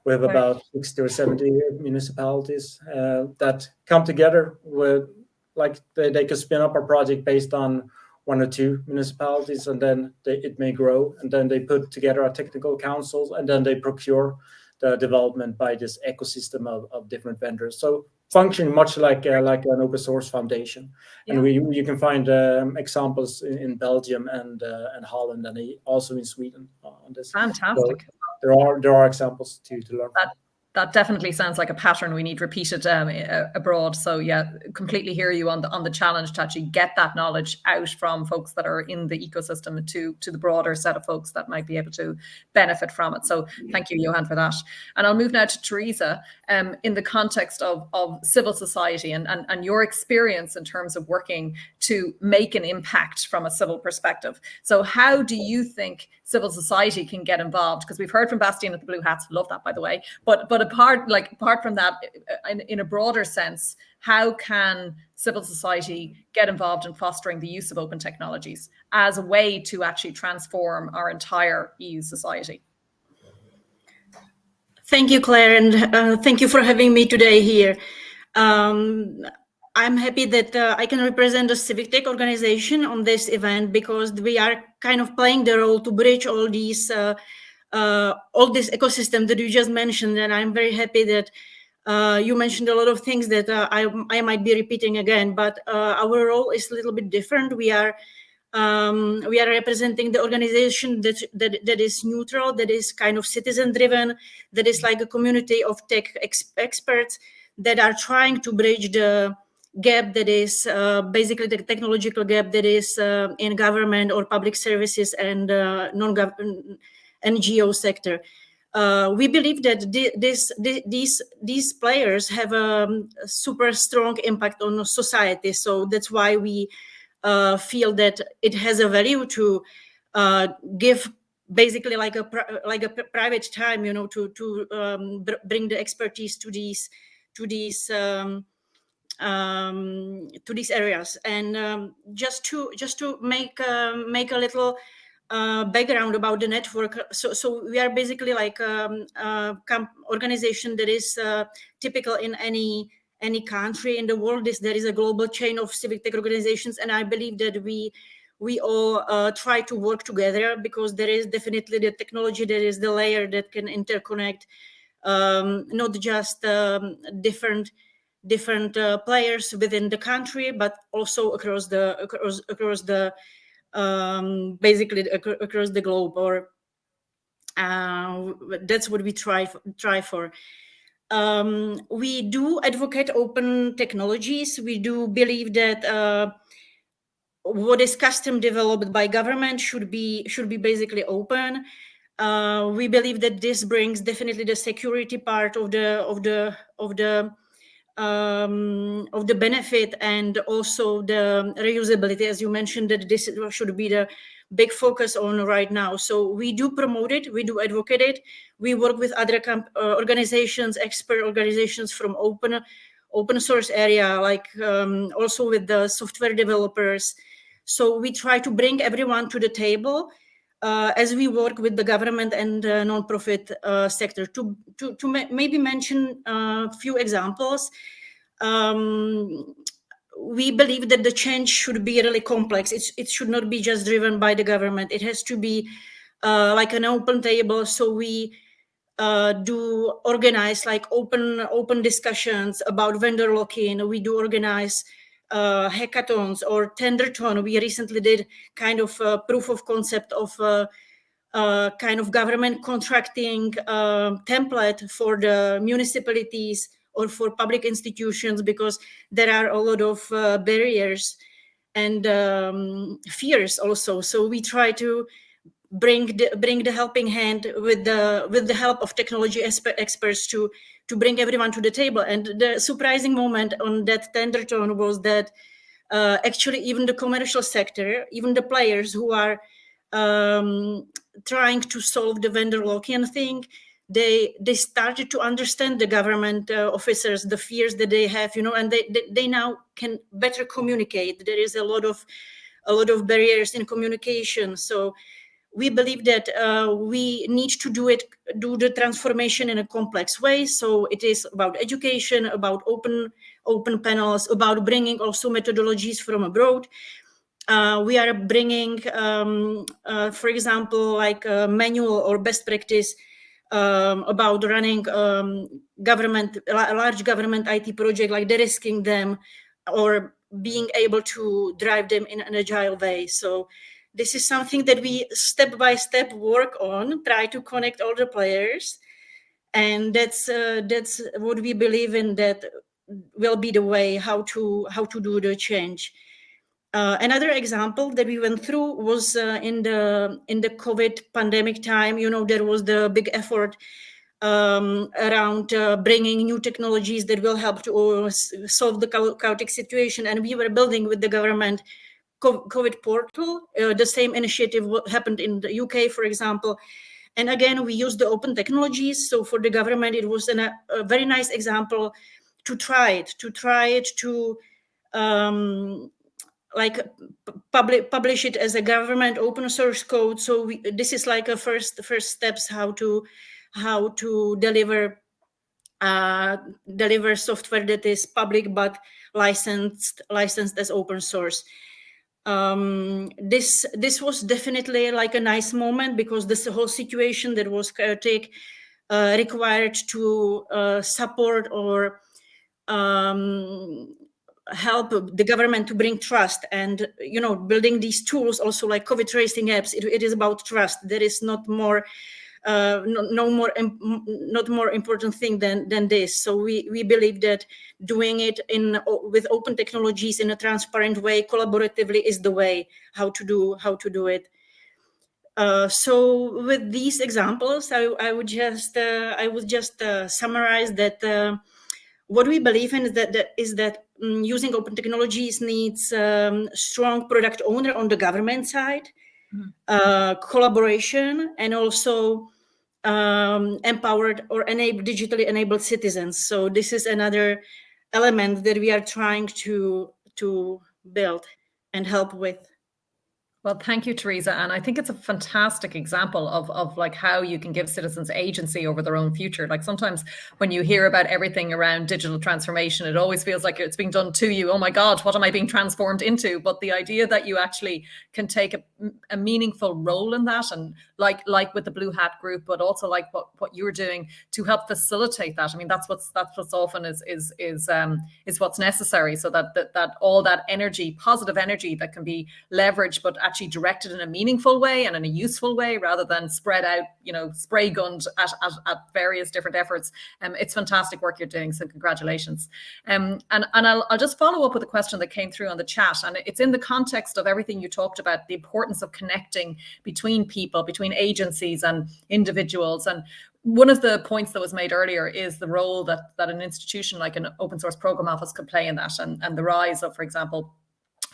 We have about 60 or 70 municipalities uh, that come together with, like they, they can spin up a project based on one or two municipalities, and then they, it may grow, and then they put together a technical council, and then they procure the development by this ecosystem of, of different vendors. So functioning much like uh, like an open source foundation. Yeah. And we you can find um, examples in, in, Belgium and uh, and Holland and also in Sweden on this. Fantastic. So there are there are examples to to learn. That that definitely sounds like a pattern we need repeated um, abroad. So yeah, completely hear you on the on the challenge to actually get that knowledge out from folks that are in the ecosystem to to the broader set of folks that might be able to benefit from it. So thank you, Johan, for that. And I'll move now to Teresa um, in the context of of civil society and, and and your experience in terms of working to make an impact from a civil perspective. So how do you think civil society can get involved? Because we've heard from Bastien at the Blue Hats, love that by the way. But but apart like apart from that, in, in a broader sense, how can civil society get involved in fostering the use of open technologies as a way to actually transform our entire EU society? Thank you, Claire, and uh, thank you for having me today here. Um, I'm happy that uh, I can represent a civic tech organization on this event because we are kind of playing the role to bridge all these, uh, uh, all this ecosystem that you just mentioned. And I'm very happy that uh, you mentioned a lot of things that uh, I, I might be repeating again, but uh, our role is a little bit different. We are um, we are representing the organization that, that that is neutral, that is kind of citizen driven, that is like a community of tech ex experts that are trying to bridge the gap that is uh, basically the technological gap that is uh, in government or public services and uh, non-government NGO sector. Uh, we believe that this, these these players have a, super strong impact on society. So that's why we uh, feel that it has a value to uh, give basically like a like a private time, you know, to to um, bring the expertise to these to these um, um, to these areas. And um, just to just to make uh, make a little uh, background about the network. So, so we are basically like um, a organization that is uh, typical in any any country in the world. Is there is a global chain of civic tech organizations, and I believe that we we all uh, try to work together because there is definitely the technology, that is the layer that can interconnect um, not just um, different different uh, players within the country, but also across the across across the um, basically across the globe. Or uh, that's what we try try for. Um, we do advocate open technologies. We do believe that uh, what is custom developed by government should be should be basically open. Uh, we believe that this brings definitely the security part of the of the of the um, of the benefit and also the reusability, as you mentioned, that this should be the big focus on right now. So we do promote it, we do advocate it. We work with other uh, organizations, expert organizations from open open source area, like um, also with the software developers. So we try to bring everyone to the table uh, as we work with the government and uh, nonprofit uh, sector. To, to, to ma maybe mention a few examples, um, we believe that the change should be really complex. It's, it should not be just driven by the government. It has to be uh, like an open table. So we uh, do organize like open open discussions about vendor lock-in. We do organize uh, hackathons or tenderton. We recently did kind of a proof of concept of uh, uh, kind of government contracting uh, template for the municipalities or for public institutions because there are a lot of uh, barriers and um, fears also. So we try to bring the, bring the helping hand with the with the help of technology experts to to bring everyone to the table. And the surprising moment on that tender tone was that uh, actually even the commercial sector, even the players who are um, trying to solve the vendor lock-in thing, they they started to understand the government uh, officers, the fears that they have, you know, and they, they, they now can better communicate. There is a lot of a lot of barriers in communication. So we believe that uh, we need to do it, do the transformation in a complex way. So it is about education, about open, open panels, about bringing also methodologies from abroad. Uh, we are bringing, um, uh, for example, like a manual or best practice um, about running um, government, a large government IT project, like de-risking them or being able to drive them in an agile way. So this is something that we step by step work on, try to connect all the players. And that's uh, that's what we believe in that will be the way how to how to do the change. Uh, another example that we went through was uh, in the in the COVID pandemic time. You know, there was the big effort um, around uh, bringing new technologies that will help to uh, solve the chaotic situation, and we were building with the government COVID portal. Uh, the same initiative happened in the UK, for example. And again, we use the open technologies. So for the government, it was an, a, a very nice example to try it, to try it to um, like public publish it as a government open source code. So we, this is like a first first steps how to how to deliver uh, deliver software that is public but licensed licensed as open source um, this this was definitely like a nice moment because this whole situation that was chaotic uh, required to uh, support or um, help the government to bring trust. And you know building these tools also like covid tracing apps it, it is about trust. There is not more uh, no, no, more not more important thing than than this. So we we believe that doing it in with open technologies in a transparent way, collaboratively, is the way how to do how to do it. Uh, so with these examples, I, I would just uh, I would just uh, summarize that uh, what we believe in is that, that is that um, using open technologies needs um, strong product owner on the government side. Uh, collaboration and also um, empowered or enabled digitally enabled citizens. So this is another element that we are trying to to build and help with. Well, thank you, Teresa. And I think it's a fantastic example of, of like how you can give citizens agency over their own future. Like sometimes when you hear about everything around digital transformation, it always feels like it's being done to you. Oh my God, what am I being transformed into? But the idea that you actually can take a, a meaningful role in that and like like with the Blue Hat group, but also like what, what you're doing to help facilitate that. I mean, that's what's that's what's often is is is um is what's necessary so that that, that all that energy, positive energy that can be leveraged, but actually directed in a meaningful way and in a useful way rather than spread out, you know, spray gunned at, at, at various different efforts. Um, it's fantastic work you're doing. So congratulations. Um, and and I'll, I'll just follow up with a question that came through on the chat. And it's in the context of everything you talked about, the importance of connecting between people, between agencies and individuals. And one of the points that was made earlier is the role that that an institution like an open source program office could play in that and, and the rise of, for example,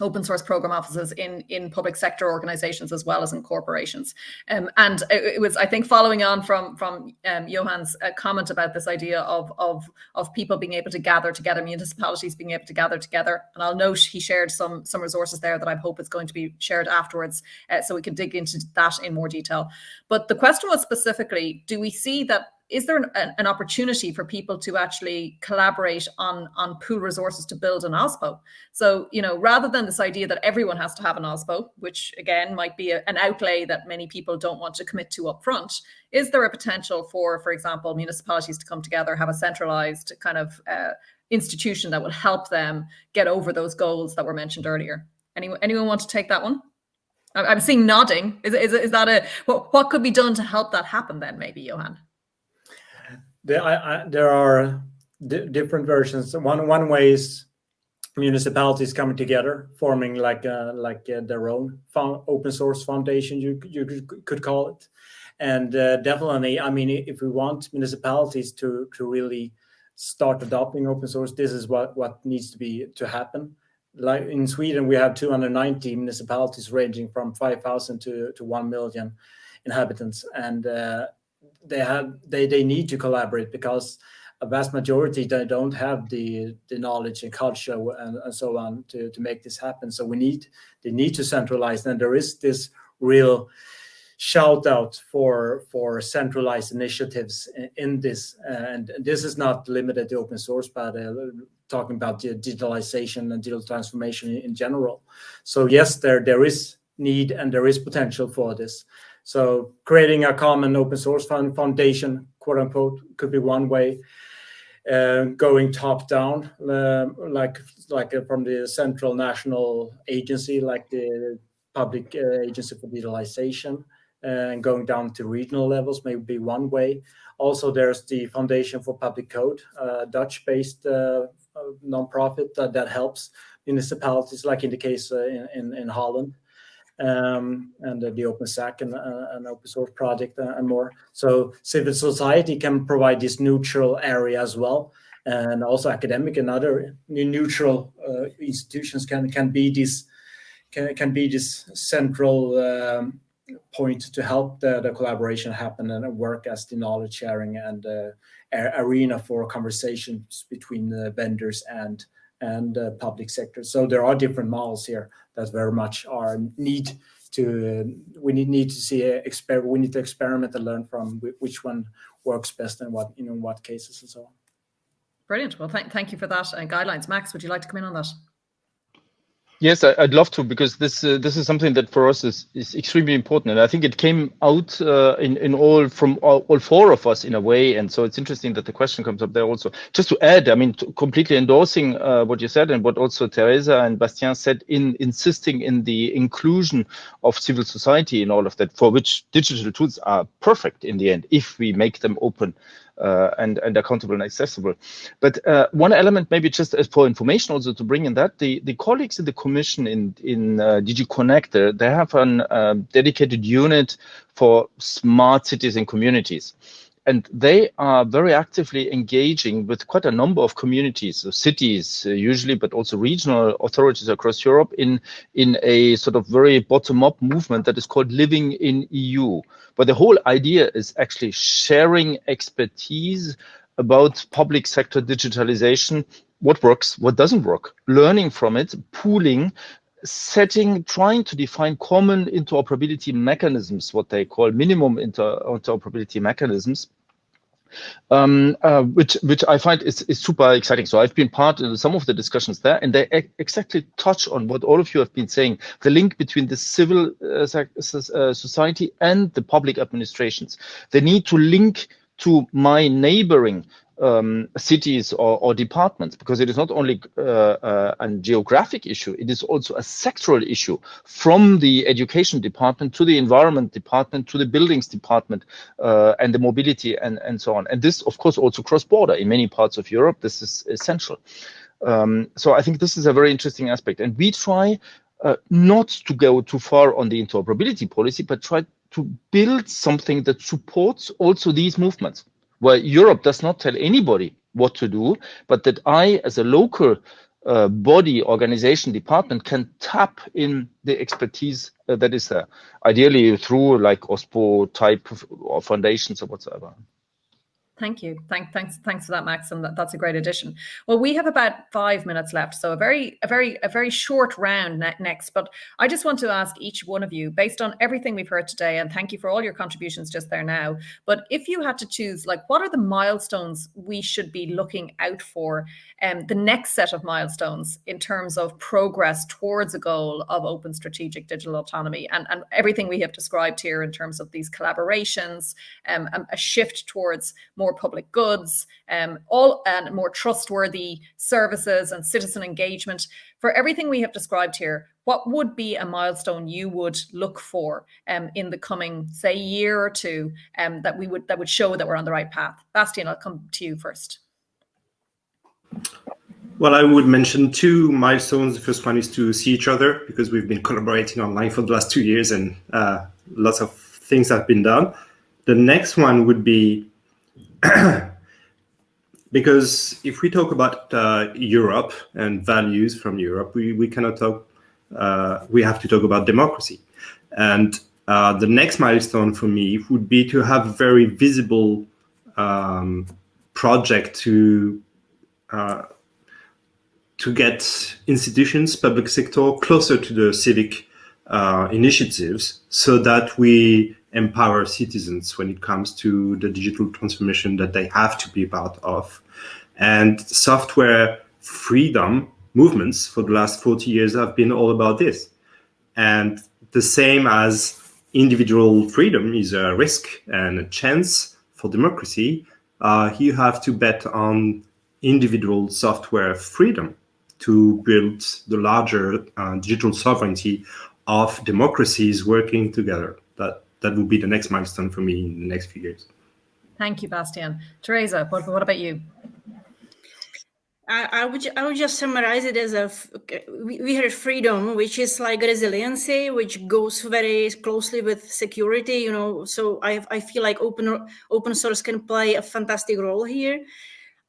open source program offices in in public sector organizations as well as in corporations. Um, and it, it, was i think following on from from um, johan's uh, comment about this idea of of of people being able to gather together municipalities being able to gather together. And i'll note he shared some some resources there that i hope is going to be shared afterwards uh, so we can dig into that in more detail. But the question was specifically do we see that is there an, an, opportunity for people to actually collaborate on on pool resources to build an OSPO? So, you know, rather than this idea that everyone has to have an OSPO, which again might be a, an outlay that many people don't want to commit to upfront, is there a potential for, for example, municipalities to come together, have a centralized kind of uh, institution that will help them get over those goals that were mentioned earlier? Anyone, anyone want to take that one? I'm seeing nodding. Is, is, is that a what, what could be done to help that happen then, maybe, Johan? There, I, I, there are different versions. One one way is municipalities coming together, forming like a, like a, their own open source foundation. You you could call it, and uh, definitely, I mean, if we want municipalities to to really start adopting open source, this is what what needs to be to happen. Like in Sweden, we have 290 municipalities ranging from 5,000 to to 1 million inhabitants, and uh, they have they they need to collaborate because a vast majority they don't have the the knowledge and culture and, and so on to to make this happen. So we need they need to centralize and there is this real shout out for for centralized initiatives in, in this and this is not limited to open source but uh, talking about the digitalization and digital transformation in, general. So yes there there is need and there is potential for this so creating a common open source foundation, quote unquote, could be one way. Uh, going top down, uh, like like uh, from the central national agency, like the public uh, agency for digitalization, uh, and going down to regional levels may be one way. Also, there's the Foundation for Public Code, Dutch-based nonprofit that, that helps municipalities, like in the case in, in Holland um, and the OpenStack and uh, an open source project uh, and more. So civil society can provide this neutral area as well. And also academic and other neutral uh, institutions can can be this can, can be this central um, point to help the, the collaboration happen and work as the knowledge sharing and uh, arena for conversations between the vendors and and uh, public sector. So there are different models here that very much are need to uh, we need, need to see a exper we need to experiment and learn from which one works best and what in what cases and so on. Brilliant. Well, thank thank you for that uh, guidelines, Max. Would you like to come in on that? Yes, I'd love to because this uh, this is something that for us is, is extremely important, and I think it came out uh, in in all from all, all, four of us in a way, and so it's interesting that the question comes up there also. Just to add, I mean, completely endorsing uh, what you said and what also Teresa and Bastien said in insisting in the inclusion of civil society in all of that, for which digital tools are perfect in the end if we make them open and, and accountable and accessible. But uh, one element, maybe just as for information also to bring in that, the, the colleagues in the commission in, in uh, DG Connect, they have a dedicated unit for smart cities and communities and they are very actively engaging with quite a number of communities, so cities uh, usually, but also regional authorities across Europe in in a sort of very bottom-up movement that is called Living in EU. But the whole idea is actually sharing expertise about public sector digitalization, what works, what doesn't work, learning from it, pooling, setting, trying to define common interoperability mechanisms, what they call minimum inter interoperability mechanisms, um, uh, which which I find is, is super exciting. So I've been part in some of the discussions there, and they exactly touch on what all of you have been saying: the link between the civil uh, uh, society and the public administrations. The need to link to my neighboring um, cities or, or, departments because it is not only uh, uh, a geographic issue, it is also a sectoral issue from the education department to the environment department to the buildings department uh, and the mobility and, and so on. And this, of course, also cross-border in many parts of Europe. This is essential. Um, so I think this is a very interesting aspect. And we try uh, not to go too far on the interoperability policy, but try to build something that supports also these movements where Europe does not tell anybody what to do, but that I, as a local uh, body, organization, department, can tap in the expertise uh, that is there, ideally through like OSPO type of foundations or whatsoever. Thank you. Thank, thanks, thanks for that, Max, and that, that's a great addition. Well, we have about five minutes left, so a very, a very, a very short round ne next. But I just want to ask each one of you, based on everything we've heard today, and thank you for all your contributions just there now. But if you had to choose, like, what are the milestones we should be looking out for, and um, the next set of milestones in terms of progress towards a goal of open strategic digital autonomy, and and everything we have described here in terms of these collaborations, um, a shift towards more more public goods, um, all and more trustworthy services and citizen engagement. For everything we have described here, what would be a milestone you would look for um, in the coming, say, year or two um, that we would that would show that we're on the right path? Bastien, I'll come to you first. Well, I would mention two milestones. The first one is to see each other because we've been collaborating online for the last two years and uh, lots of things have been done. The next one would be because if we talk about uh, Europe and values from Europe, we, we cannot talk, uh, we have to talk about democracy. And uh, the next milestone for me would be to have a very visible um, project to uh, to get institutions, public sector closer to the civic uh, initiatives so that we empower citizens when it comes to the digital transformation that they have to be part of. And software freedom movements for the last 40 years have been all about this. And the same as individual freedom is a risk and a chance for democracy, uh, you have to bet on individual software freedom to build the larger uh, digital sovereignty of democracies working together. That that will be the next milestone for me in the next few years. Thank you, Bastien. Teresa, what, what about you? I, I, would I would just summarize it as a we, we heard freedom, which is like resiliency, which goes very closely with security. You know, so I I feel like open open source can play a fantastic role here.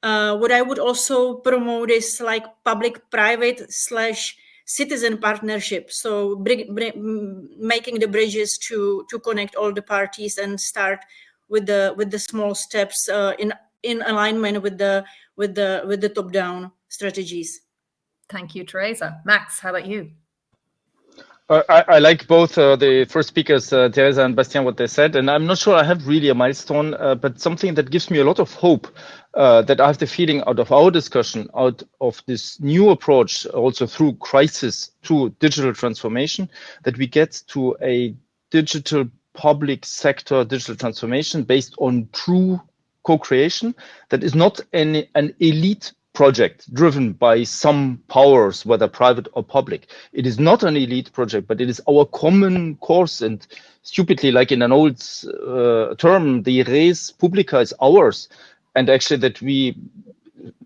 Uh, what I would also promote is like public private slash citizen partnership. So bring, bring, making the bridges to to connect all the parties and start with the with the small steps uh, in in alignment with the with the with the top down strategies. Thank you, Teresa. Max, how about you? Uh, I, I, like both uh, the first speakers, uh, Teresa and Bastien, what they said, and I'm not sure I have really a milestone, uh, but something that gives me a lot of hope uh, that I have the feeling out of our discussion, out of this new approach, also through crisis to digital transformation, that we get to a digital public sector digital transformation based on true co-creation that is not an, an elite project driven by some powers, whether private or public. It is not an elite project, but it is our common course. And stupidly, like in an old uh, term, the res publica is ours. And actually, that we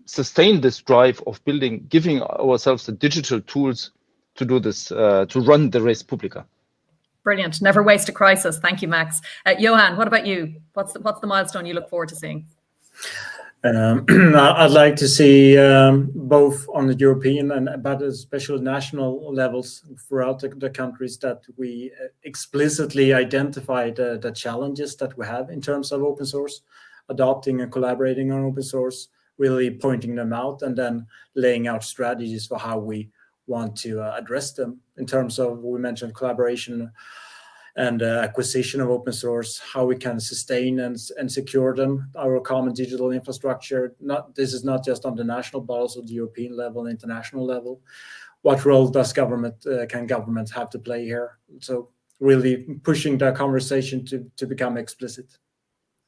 sustain this drive of building, giving ourselves the digital tools to do this, uh, to run the res publica. Brilliant. Never waste a crisis. Thank you, Max. Uh, Johan, what about you? What's the, what's the milestone you look forward to seeing? Um, I'd like to see um, both on the European and but especially national levels throughout the, the countries that we uh, explicitly identify the, the, challenges that we have in terms of open source, adopting and collaborating on open source, really pointing them out and then laying out strategies for how we want to uh, address them. In terms of we mentioned collaboration and uh, acquisition of open source, how we can sustain and, secure them, our common digital infrastructure. Not This is not just on the national, but also the European level, international level. What role does government, uh, can government have to play here? So really pushing the conversation to, to become explicit.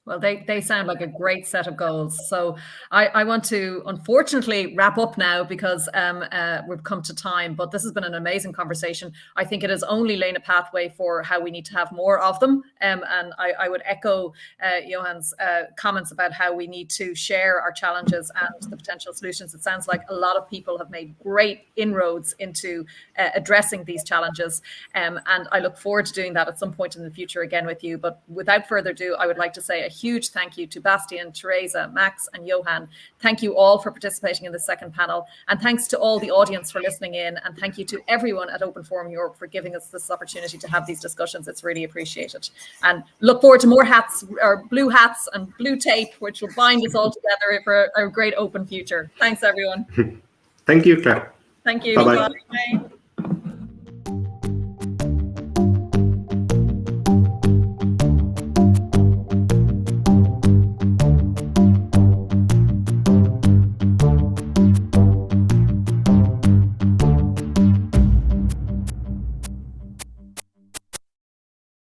Well, they, they sound like a great set of goals. So I, I want to unfortunately wrap up now because um, uh, we've come to time, but this has been an amazing conversation. I think it has only laid a pathway for how we need to have more of them. Um, and I, I would echo uh, Johan's uh, comments about how we need to share our challenges and the potential solutions. It sounds like a lot of people have made great inroads into uh, addressing these challenges. Um, and I look forward to doing that at some point in the future again with you. But without further ado, I would like to say a huge thank you to Bastien, Teresa, Max, and Johan. Thank you all for participating in the second panel. And thanks to all the audience for listening in. And thank you to everyone at Open Forum Europe for giving us this opportunity to have these discussions. It's really appreciated. And look forward to more hats or blue hats and blue tape, which will bind us all together for a great open future. Thanks, everyone. Thank you, Claire. Thank you. Bye-bye. Bye.